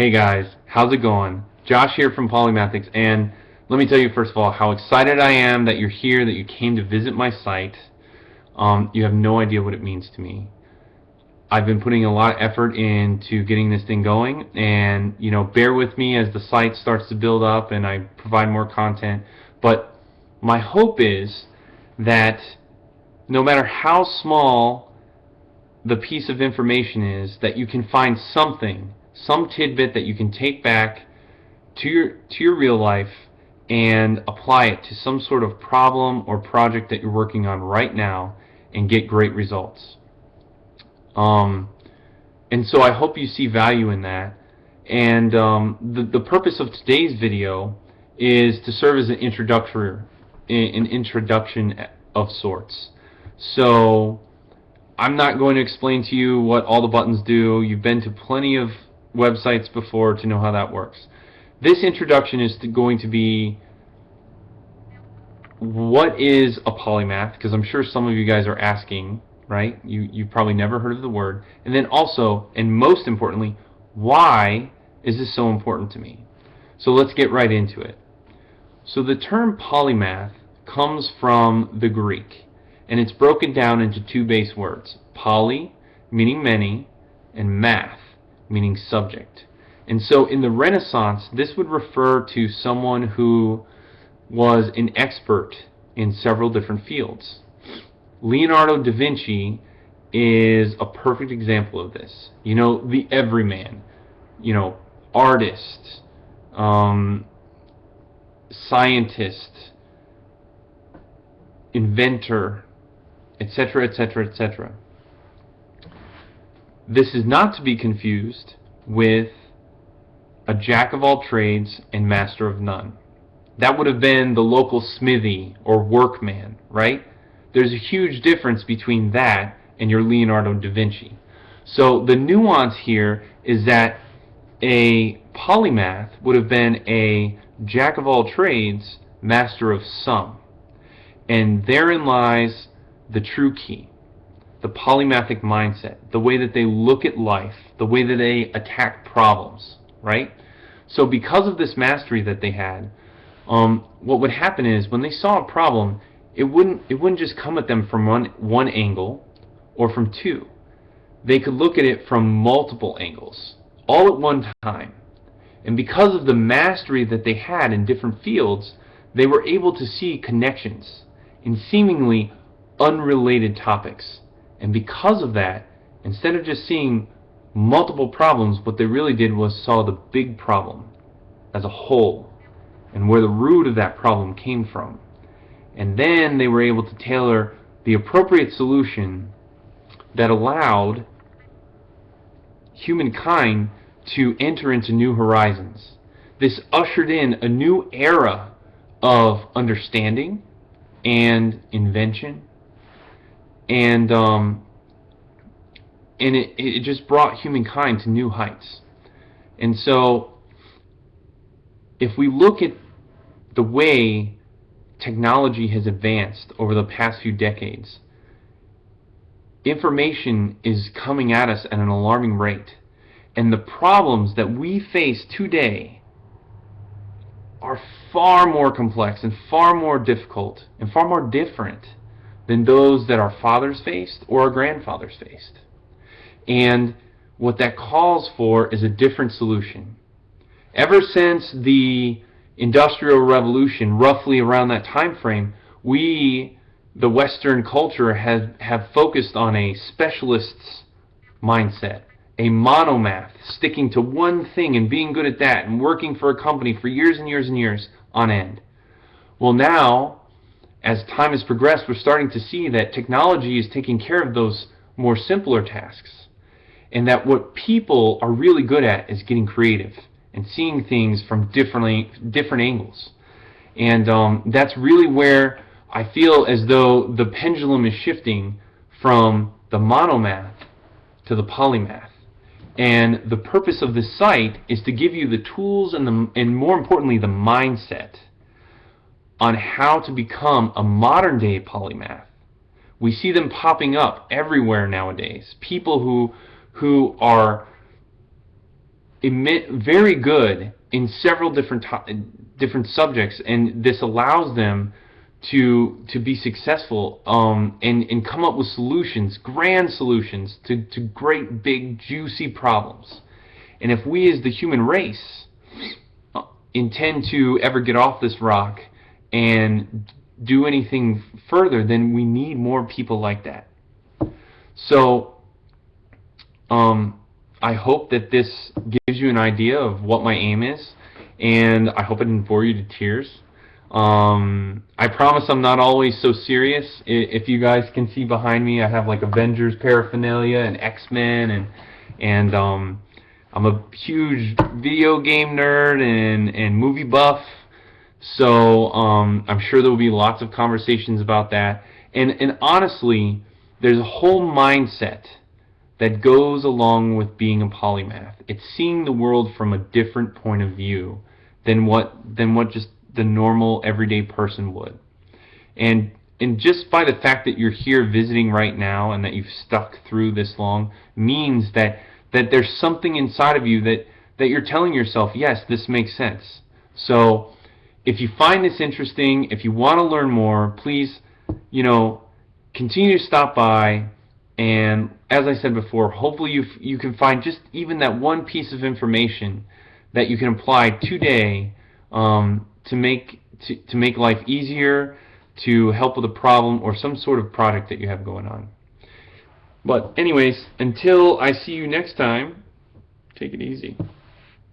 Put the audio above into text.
Hey guys, how's it going? Josh here from Polymathics, and let me tell you first of all how excited I am that you're here, that you came to visit my site. Um, you have no idea what it means to me. I've been putting a lot of effort into getting this thing going, and you know, bear with me as the site starts to build up and I provide more content. But my hope is that no matter how small the piece of information is that you can find something, some tidbit that you can take back to your to your real life and apply it to some sort of problem or project that you're working on right now and get great results. Um, and so I hope you see value in that. And um, the, the purpose of today's video is to serve as an introductory, an introduction of sorts. So I'm not going to explain to you what all the buttons do. You've been to plenty of websites before to know how that works. This introduction is going to be what is a polymath? Because I'm sure some of you guys are asking right? You you've probably never heard of the word. And then also and most importantly why is this so important to me? So let's get right into it. So the term polymath comes from the Greek and it's broken down into two base words poly meaning many and math meaning subject and so in the Renaissance this would refer to someone who was an expert in several different fields Leonardo da Vinci is a perfect example of this you know the everyman you know artist um, scientist inventor etc., etc., etc. This is not to be confused with a jack of all trades and master of none. That would have been the local smithy or workman, right? There's a huge difference between that and your Leonardo da Vinci. So the nuance here is that a polymath would have been a jack of all trades, master of some. And therein lies the true key, the polymathic mindset, the way that they look at life, the way that they attack problems, right? So because of this mastery that they had, um, what would happen is when they saw a problem, it wouldn't it wouldn't just come at them from one one angle or from two. They could look at it from multiple angles, all at one time. And because of the mastery that they had in different fields, they were able to see connections in seemingly unrelated topics. And because of that, instead of just seeing multiple problems, what they really did was saw the big problem as a whole and where the root of that problem came from. And then they were able to tailor the appropriate solution that allowed humankind to enter into new horizons. This ushered in a new era of understanding and invention and um, and it, it just brought humankind to new heights. And so, if we look at the way technology has advanced over the past few decades, information is coming at us at an alarming rate. And the problems that we face today are far more complex and far more difficult and far more different than those that our fathers faced or our grandfathers faced. And what that calls for is a different solution. Ever since the Industrial Revolution, roughly around that time frame, we, the Western culture, have, have focused on a specialist's mindset, a monomath, sticking to one thing and being good at that, and working for a company for years and years and years on end. Well, now as time has progressed, we're starting to see that technology is taking care of those more simpler tasks. And that what people are really good at is getting creative and seeing things from different, different angles. And um, that's really where I feel as though the pendulum is shifting from the monomath to the polymath. And the purpose of this site is to give you the tools and, the, and more importantly, the mindset on how to become a modern day polymath. We see them popping up everywhere nowadays. People who who are very good in several different different subjects, and this allows them to to be successful um, and and come up with solutions, grand solutions to to great big juicy problems. And if we as the human race uh, intend to ever get off this rock and do anything further, then we need more people like that. So, um, I hope that this gives you an idea of what my aim is, and I hope it didn't bore you to tears. Um, I promise I'm not always so serious. If you guys can see behind me, I have like Avengers paraphernalia and X-Men, and and um, I'm a huge video game nerd and and movie buff. So um, I'm sure there will be lots of conversations about that. And and honestly, there's a whole mindset that goes along with being a polymath. It's seeing the world from a different point of view than what than what just the normal everyday person would. And and just by the fact that you're here visiting right now and that you've stuck through this long means that that there's something inside of you that that you're telling yourself, yes, this makes sense. So if you find this interesting, if you want to learn more, please, you know, continue to stop by and as I said before, hopefully you you can find just even that one piece of information that you can apply today um, to make to, to make life easier, to help with a problem or some sort of project that you have going on. But anyways, until I see you next time, take it easy.